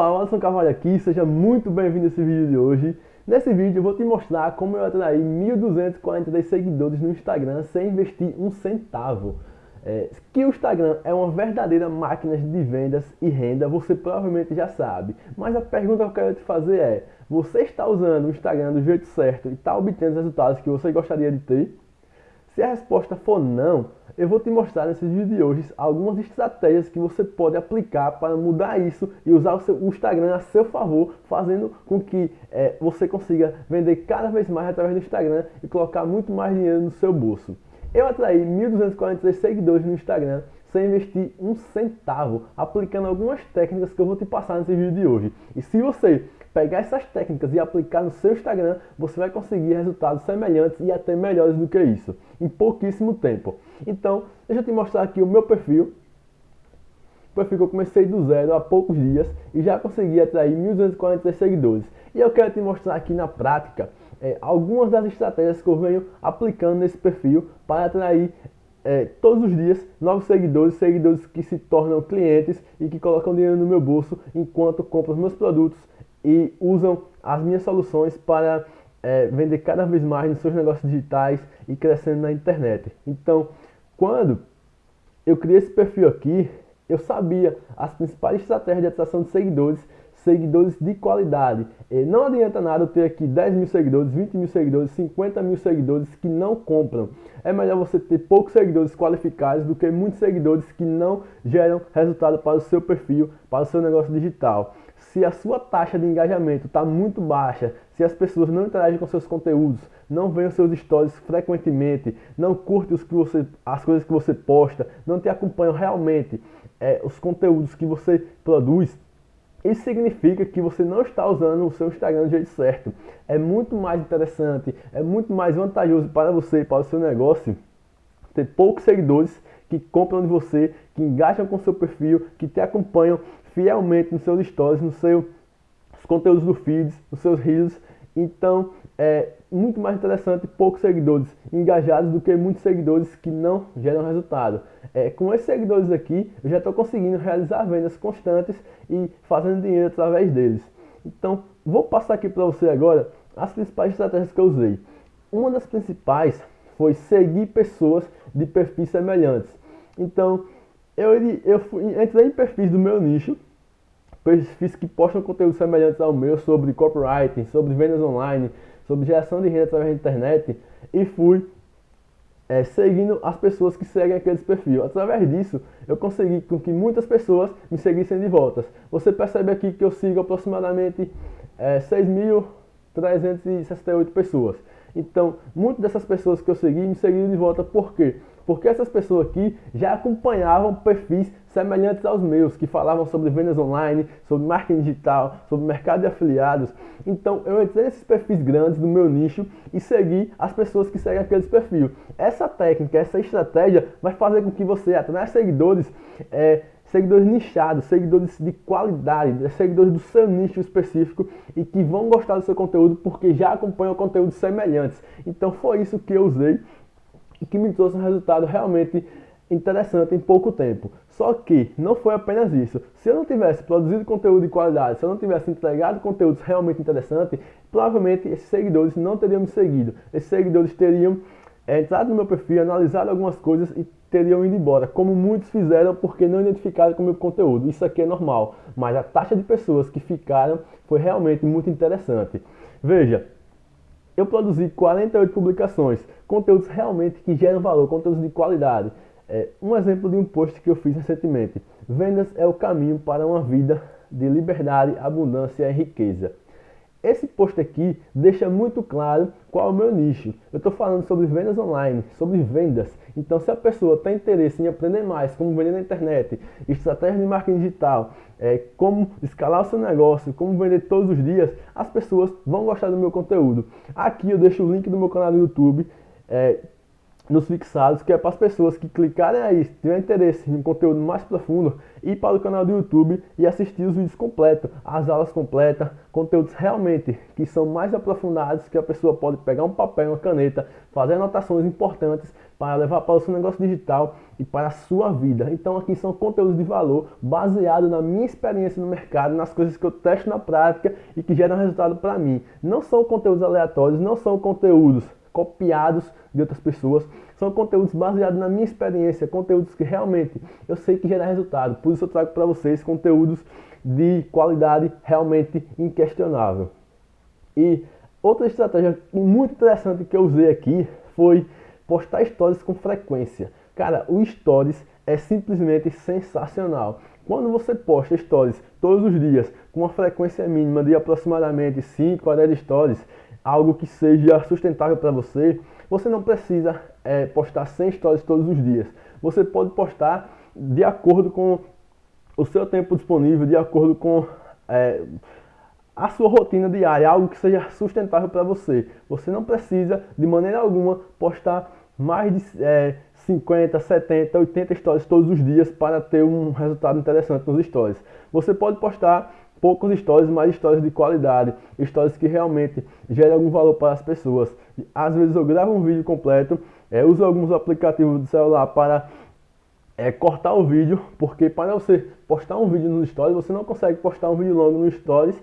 Opa, Alisson Carvalho aqui, seja muito bem-vindo a esse vídeo de hoje. Nesse vídeo eu vou te mostrar como eu atraí 1.242 seguidores no Instagram sem investir um centavo. É, que o Instagram é uma verdadeira máquina de vendas e renda, você provavelmente já sabe. Mas a pergunta que eu quero te fazer é, você está usando o Instagram do jeito certo e está obtendo os resultados que você gostaria de ter? Se a resposta for não, eu vou te mostrar nesse vídeo de hoje algumas estratégias que você pode aplicar para mudar isso e usar o, seu, Instagram a seu favor, fazendo com que é, você consiga vender cada vez mais através do Instagram e colocar muito mais dinheiro no seu bolso. Eu atraí 1.243 seguidores no Instagram sem investir um centavo, aplicando algumas técnicas que eu vou te passar nesse vídeo de hoje. E se você pegar essas técnicas e aplicar no seu Instagram, você vai conseguir resultados semelhantes e até melhores do que isso, em pouquíssimo tempo. Então, deixa eu te mostrar aqui o meu perfil. O perfil que eu comecei do zero há poucos dias e já consegui atrair 1.243 seguidores. E eu quero te mostrar aqui na prática é, algumas das estratégias que eu venho aplicando nesse perfil para atrair é, todos os dias novos seguidores, seguidores que se tornam clientes e que colocam dinheiro no meu bolso enquanto compram meus produtos e usam as minhas soluções para é, vender cada vez mais nos seus negócios digitais e crescendo na internet. Então, quando eu criei esse perfil aqui, eu sabia as principais estratégias de atração de seguidores seguidores de qualidade. E não adianta nada eu ter aqui 10 mil seguidores, 20 mil seguidores, 50 mil seguidores que não compram. É melhor você ter poucos seguidores qualificados do que muitos seguidores que não geram resultado para o seu perfil, para o seu negócio digital. Se a sua taxa de engajamento está muito baixa, se as pessoas não interagem com seus conteúdos, não veem os seus stories frequentemente, não curtem os que você, as coisas que você posta, não te acompanham realmente é, os conteúdos que você produz, isso significa que você não está usando o seu Instagram do jeito certo. É muito mais interessante, é muito mais vantajoso para você e para o seu negócio ter poucos seguidores que compram de você, que engajam com o seu perfil, que te acompanham fielmente nos seus stories, nos seus conteúdos do feeds, nos seus reels. Então, é muito mais interessante poucos seguidores engajados do que muitos seguidores que não geram resultado. É, com esses seguidores aqui, eu já estou conseguindo realizar vendas constantes e fazendo dinheiro através deles. Então, vou passar aqui para você agora as principais estratégias que eu usei. Uma das principais foi seguir pessoas de perfis semelhantes. Então, eu, eu fui, entrei em perfis do meu nicho, perfis que postam conteúdos semelhantes ao meu sobre copywriting, sobre vendas online, sobre geração de renda através da internet e fui é, seguindo as pessoas que seguem aqueles perfis. Através disso, eu consegui com que muitas pessoas me seguissem de volta. Você percebe aqui que eu sigo aproximadamente é, 6.368 pessoas. Então, muitas dessas pessoas que eu segui me seguiram de volta. Por quê? Porque essas pessoas aqui já acompanhavam perfis semelhantes aos meus, que falavam sobre vendas online, sobre marketing digital, sobre mercado de afiliados. Então, eu entrei nesses perfis grandes do meu nicho e segui as pessoas que seguem aqueles perfis. Essa técnica, essa estratégia vai fazer com que você atraia seguidores é, seguidores nichados, seguidores de qualidade, seguidores do seu nicho específico e que vão gostar do seu conteúdo porque já acompanham conteúdos semelhantes. Então foi isso que eu usei e que me trouxe um resultado realmente interessante em pouco tempo. Só que não foi apenas isso. Se eu não tivesse produzido conteúdo de qualidade, se eu não tivesse entregado conteúdos realmente interessantes, provavelmente esses seguidores não teriam me seguido. Esses seguidores teriam é, entrado no meu perfil, analisado algumas coisas e teriam ido embora, como muitos fizeram porque não identificaram com o meu conteúdo. Isso aqui é normal, mas a taxa de pessoas que ficaram foi realmente muito interessante. Veja, eu produzi 48 publicações, conteúdos realmente que geram valor, conteúdos de qualidade. É, um exemplo de um post que eu fiz recentemente: Vendas é o caminho para uma vida de liberdade, abundância e riqueza. Esse post aqui deixa muito claro qual é o meu nicho. Eu estou falando sobre vendas online, sobre vendas. Então, se a pessoa tem interesse em aprender mais como vender na internet, estratégia de marketing digital, é, como escalar o seu negócio, como vender todos os dias, as pessoas vão gostar do meu conteúdo. Aqui eu deixo o link do meu canal no YouTube. É, nos fixados, que é para as pessoas que clicarem aí, se tiver interesse em um conteúdo mais profundo, ir para o canal do YouTube e assistir os vídeos completos, as aulas completas, conteúdos realmente que são mais aprofundados, que a pessoa pode pegar um papel uma caneta, fazer anotações importantes para levar para o seu negócio digital e para a sua vida. Então aqui são conteúdos de valor baseado na minha experiência no mercado, nas coisas que eu testo na prática e que geram resultado para mim. Não são conteúdos aleatórios, não são conteúdos copiados de outras pessoas. São conteúdos baseados na minha experiência, conteúdos que realmente eu sei que geram resultado. Por isso eu trago para vocês conteúdos de qualidade realmente inquestionável. E outra estratégia muito interessante que eu usei aqui foi postar stories com frequência. Cara, o stories é simplesmente sensacional. Quando você posta stories todos os dias com uma frequência mínima de aproximadamente 5 a 10 stories, algo que seja sustentável para você, você não precisa é, postar 100 stories todos os dias. Você pode postar de acordo com o seu tempo disponível, de acordo com é, a sua rotina diária, algo que seja sustentável para você. Você não precisa, de maneira alguma, postar mais de é, 50, 70, 80 stories todos os dias para ter um resultado interessante nos stories. Você pode postar poucos stories, mas stories de qualidade, stories que realmente geram algum valor para as pessoas. Às vezes eu gravo um vídeo completo, é, uso alguns aplicativos do celular para é, cortar o vídeo, porque para você postar um vídeo nos stories, você não consegue postar um vídeo longo nos stories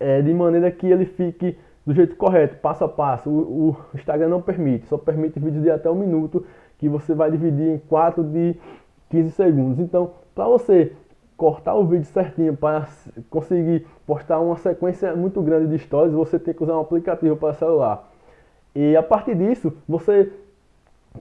é, de maneira que ele fique do jeito correto, passo a passo. O, o Instagram não permite, só permite vídeos de até um minuto que você vai dividir em 4 de 15 segundos. Então, para você cortar o vídeo certinho para conseguir postar uma sequência muito grande de stories, você tem que usar um aplicativo para celular. E a partir disso, você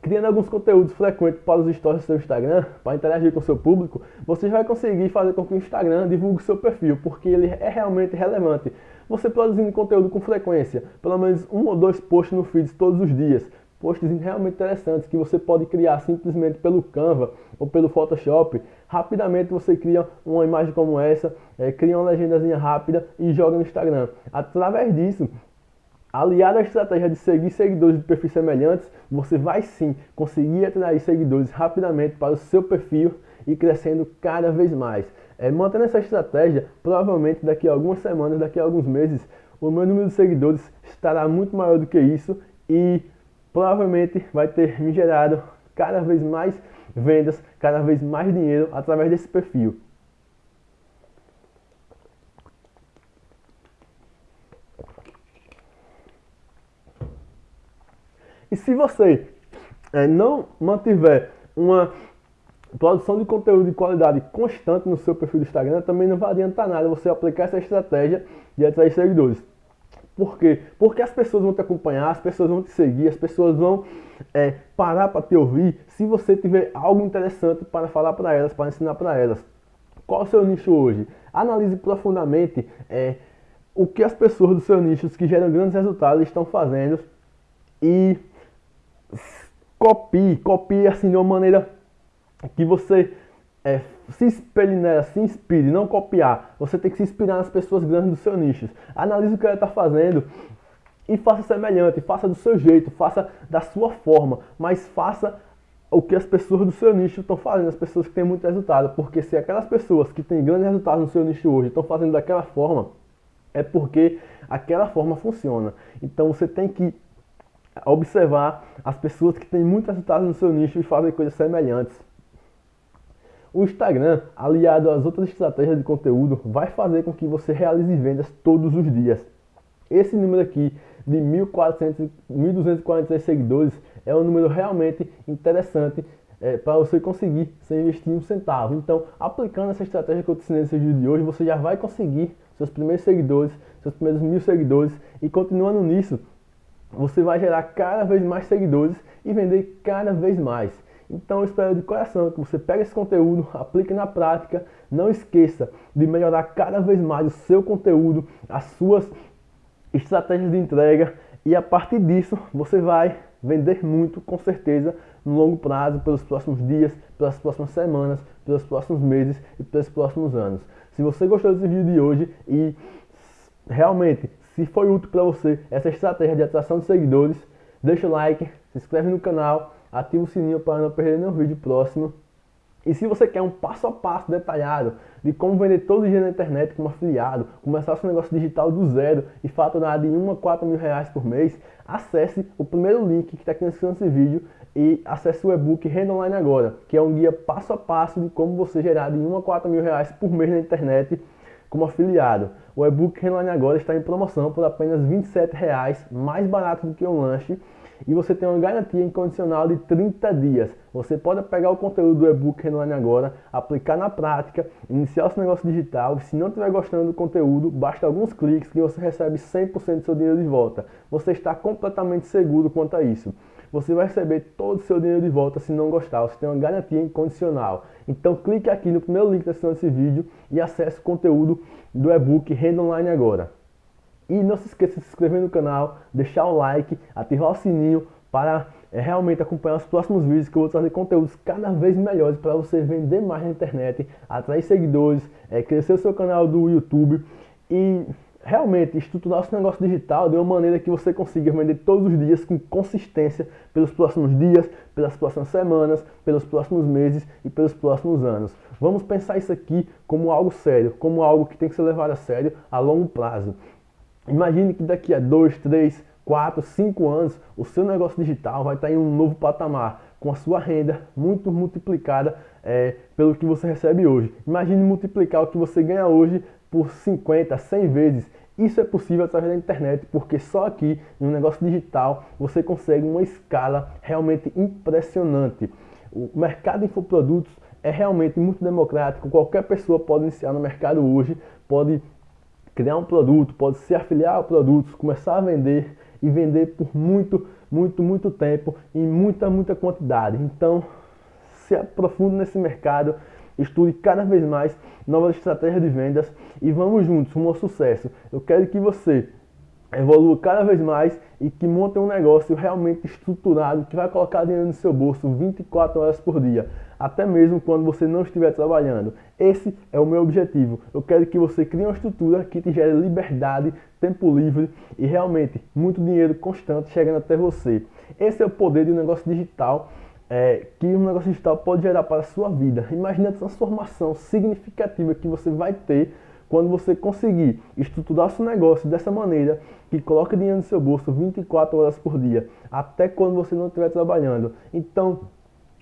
criando alguns conteúdos frequentes para os stories do seu Instagram, para interagir com o seu público, você vai conseguir fazer com que o Instagram divulgue seu perfil, porque ele é realmente relevante. Você produzindo conteúdo com frequência, pelo menos um ou dois posts no feed todos os dias, posts realmente interessantes que você pode criar simplesmente pelo Canva ou pelo Photoshop. Rapidamente você cria uma imagem como essa, é, cria uma legendazinha rápida e joga no Instagram. Através disso, aliado à estratégia de seguir seguidores de perfis semelhantes, você vai sim conseguir atrair seguidores rapidamente para o seu perfil e crescendo cada vez mais. É, mantendo essa estratégia, provavelmente daqui a algumas semanas, daqui a alguns meses, o meu número de seguidores estará muito maior do que isso e provavelmente vai ter me gerado cada vez mais vendas, cada vez mais dinheiro através desse perfil. E se você é, não mantiver uma produção de conteúdo de qualidade constante no seu perfil do Instagram, também não vai adiantar nada você aplicar essa estratégia de atrair seguidores. Por quê? Porque as pessoas vão te acompanhar, as pessoas vão te seguir, as pessoas vão é, parar para te ouvir se você tiver algo interessante para falar para elas, para ensinar para elas. Qual é o seu nicho hoje? Analise profundamente é, o que as pessoas do seu nicho que geram grandes resultados estão fazendo e copie, copie assim de uma maneira que você é, se espelhe nela, se inspire, não copiar. Você tem que se inspirar nas pessoas grandes do seu nicho. Analise o que ela está fazendo e faça semelhante, faça do seu jeito, faça da sua forma, mas faça o que as pessoas do seu nicho estão fazendo, as pessoas que têm muito resultado. Porque se aquelas pessoas que têm grandes resultados no seu nicho hoje estão fazendo daquela forma, é porque aquela forma funciona. Então você tem que observar as pessoas que têm muito resultado no seu nicho e fazem coisas semelhantes. O Instagram, aliado às outras estratégias de conteúdo, vai fazer com que você realize vendas todos os dias. Esse número aqui de 1.246 seguidores é um número realmente interessante é, para você conseguir sem investir um centavo. Então, aplicando essa estratégia que eu te ensinei nesse vídeo de hoje, você já vai conseguir seus primeiros seguidores, seus primeiros mil seguidores e continuando nisso, você vai gerar cada vez mais seguidores e vender cada vez mais. Então eu espero de coração que você pegue esse conteúdo, aplique na prática, não esqueça de melhorar cada vez mais o seu conteúdo, as suas estratégias de entrega e a partir disso você vai vender muito com certeza no longo prazo, pelos próximos dias, pelas próximas semanas, pelos próximos meses e pelos próximos anos. Se você gostou desse vídeo de hoje e realmente se foi útil para você essa estratégia de atração de seguidores, deixa o like, se inscreve no canal ativa o sininho para não perder nenhum vídeo próximo. E se você quer um passo a passo detalhado de como vender todo dia na internet como afiliado, começar seu negócio digital do zero e faturar de 1 a 4 mil reais por mês, acesse o primeiro link que está aqui na descrição desse vídeo e acesse o e-book Renda Online Agora, que é um guia passo a passo de como você gerar de 1 a 4 mil reais por mês na internet como afiliado. O e-book Renda Online Agora está em promoção por apenas R$ 27,00, mais barato do que um lanche e você tem uma garantia incondicional de 30 dias. Você pode pegar o conteúdo do e-book Renone agora, aplicar na prática, iniciar o seu negócio digital. Se não estiver gostando do conteúdo, basta alguns cliques que você recebe 100% do seu dinheiro de volta. Você está completamente seguro quanto a isso. Você vai receber todo o seu dinheiro de volta se não gostar. Você tem uma garantia incondicional. Então clique aqui no primeiro link da descrição desse vídeo e acesse o conteúdo do e-book Renda Online agora. E não se esqueça de se inscrever no canal, deixar o like, ativar o sininho para é, realmente acompanhar os próximos vídeos que eu vou trazer conteúdos cada vez melhores para você vender mais na internet, atrair seguidores, é, crescer o seu canal do YouTube e realmente estruturar o seu negócio digital de uma maneira que você consiga vender todos os dias com consistência pelos próximos dias, pelas próximas semanas, pelos próximos meses e pelos próximos anos. Vamos pensar isso aqui como algo sério, como algo que tem que ser levado a sério a longo prazo. Imagine que daqui a 2, 3, 4, 5 anos o seu negócio digital vai estar em um novo patamar, com a sua renda muito multiplicada é, pelo que você recebe hoje. Imagine multiplicar o que você ganha hoje por 50, 100 vezes. Isso é possível através da internet, porque só aqui no negócio digital você consegue uma escala realmente impressionante. O mercado de infoprodutos é realmente muito democrático, qualquer pessoa pode iniciar no mercado hoje, pode criar um produto, pode se afiliar a produtos, começar a vender e vender por muito, muito, muito tempo em muita, muita quantidade. Então, se aprofunde nesse mercado, estude cada vez mais novas estratégias de vendas e vamos juntos ao sucesso. Eu quero que você evolua cada vez mais e que monte um negócio realmente estruturado que vai colocar dinheiro no seu bolso 24 horas por dia, até mesmo quando você não estiver trabalhando. Esse é o meu objetivo. Eu quero que você crie uma estrutura que te gere liberdade, tempo livre e realmente muito dinheiro constante chegando até você. Esse é o poder de um negócio digital é, que um negócio digital pode gerar para a sua vida. Imagine a transformação significativa que você vai ter quando você conseguir estruturar seu negócio dessa maneira, que coloca dinheiro no seu bolso 24 horas por dia, até quando você não estiver trabalhando. Então,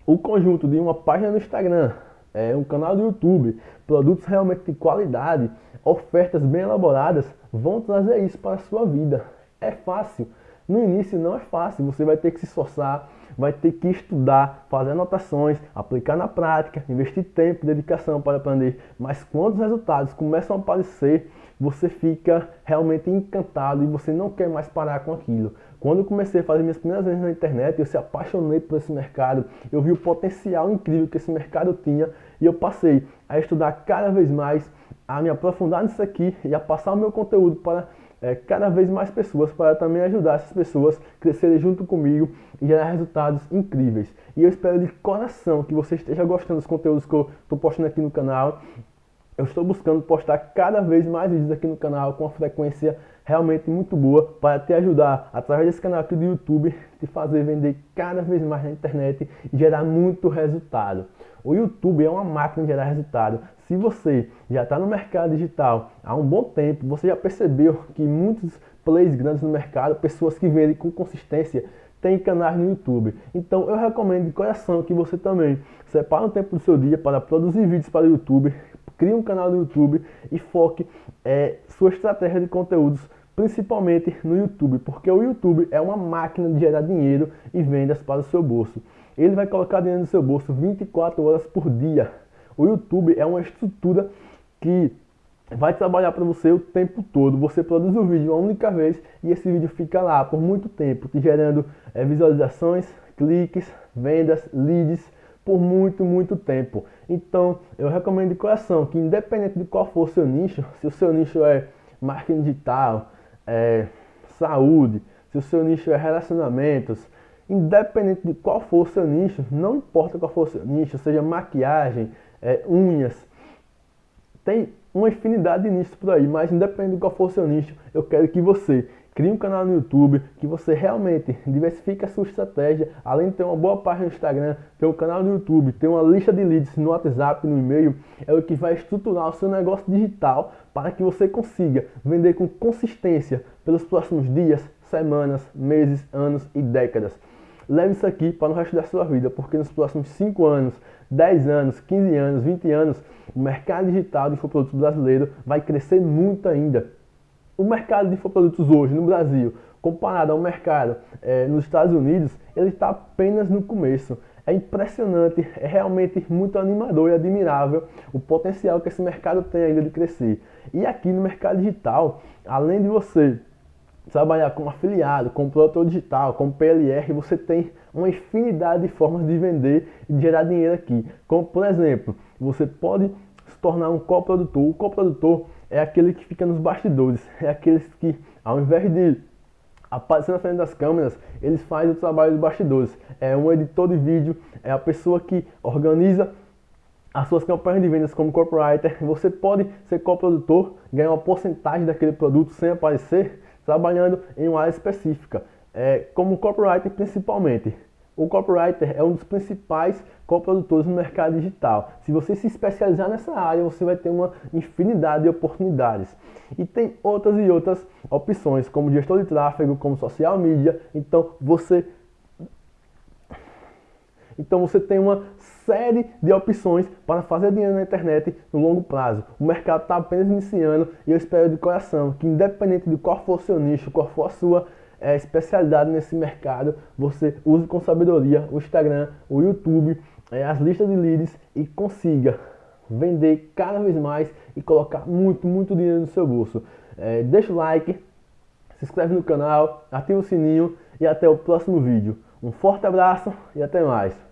o conjunto de uma página no Instagram, é, um canal do YouTube, produtos realmente de qualidade, ofertas bem elaboradas, vão trazer isso para a sua vida. É fácil. No início não é fácil, você vai ter que se esforçar, vai ter que estudar, fazer anotações, aplicar na prática, investir tempo, dedicação para aprender. Mas quando os resultados começam a aparecer, você fica realmente encantado e você não quer mais parar com aquilo. Quando comecei a fazer minhas primeiras vezes na internet, eu se apaixonei por esse mercado, eu vi o potencial incrível que esse mercado tinha e eu passei a estudar cada vez mais, a me aprofundar nisso aqui e a passar o meu conteúdo para é, cada vez mais pessoas para também ajudar essas pessoas a crescerem junto comigo e gerar resultados incríveis. E eu espero de coração que você esteja gostando dos conteúdos que eu estou postando aqui no canal. Eu estou buscando postar cada vez mais vídeos aqui no canal com uma frequência realmente muito boa para te ajudar, através desse canal aqui do YouTube, te fazer vender cada vez mais na internet e gerar muito resultado. O YouTube é uma máquina de gerar resultado. Se você já está no mercado digital há um bom tempo, você já percebeu que muitos players grandes no mercado, pessoas que vendem com consistência, têm canais no YouTube. Então eu recomendo de coração que você também separe um tempo do seu dia para produzir vídeos para o YouTube, crie um canal no YouTube e foque é, sua estratégia de conteúdos principalmente no YouTube, porque o YouTube é uma máquina de gerar dinheiro e vendas para o seu bolso. Ele vai colocar dinheiro no seu bolso 24 horas por dia. O YouTube é uma estrutura que vai trabalhar para você o tempo todo. Você produz o vídeo uma única vez e esse vídeo fica lá por muito tempo, te gerando é, visualizações, cliques, vendas, leads por muito, muito tempo. Então, eu recomendo de coração que independente de qual for o seu nicho, se o seu nicho é marketing digital, é, saúde, se o seu nicho é relacionamentos, independente de qual for o seu nicho, não importa qual for o seu nicho, seja maquiagem, é, unhas, tem uma infinidade de nichos por aí, mas independente de qual for o seu nicho, eu quero que você crie um canal no YouTube, que você realmente diversifique a sua estratégia, além de ter uma boa página no Instagram, ter um canal no YouTube, ter uma lista de leads no WhatsApp, no e-mail, é o que vai estruturar o seu negócio digital para que você consiga vender com consistência pelos próximos dias, semanas, meses, anos e décadas. Leve isso aqui para o resto da sua vida, porque nos próximos 5 anos, 10 anos, 15 anos, 20 anos, o mercado digital de infoprodutos brasileiro vai crescer muito ainda. O mercado de infoprodutos hoje no Brasil, comparado ao mercado é, nos Estados Unidos, ele está apenas no começo. É impressionante, é realmente muito animador e admirável o potencial que esse mercado tem ainda de crescer. E aqui no mercado digital, além de você trabalhar como afiliado, como produtor digital, como PLR, você tem uma infinidade de formas de vender e de gerar dinheiro aqui. Como, por exemplo, você pode se tornar um coprodutor. O coprodutor é aquele que fica nos bastidores, é aqueles que, ao invés de aparecer na frente das câmeras, eles fazem o trabalho dos bastidores. É um editor de vídeo, é a pessoa que organiza as suas campanhas de vendas como copywriter. Você pode ser coprodutor, ganhar uma porcentagem daquele produto sem aparecer, trabalhando em uma área específica, é, como copywriter principalmente. O copywriter é um dos principais coprodutores no mercado digital. Se você se especializar nessa área, você vai ter uma infinidade de oportunidades. E tem outras e outras opções, como gestor de tráfego, como social media. Então você então você tem uma série de opções para fazer dinheiro na internet no longo prazo. O mercado está apenas iniciando e eu espero de coração que independente de qual for o seu nicho, qual for a sua é, especialidade nesse mercado, você use com sabedoria o Instagram, o YouTube, as listas de leads e consiga vender cada vez mais e colocar muito, muito dinheiro no seu bolso. É, deixa o like, se inscreve no canal, ativa o sininho e até o próximo vídeo. Um forte abraço e até mais.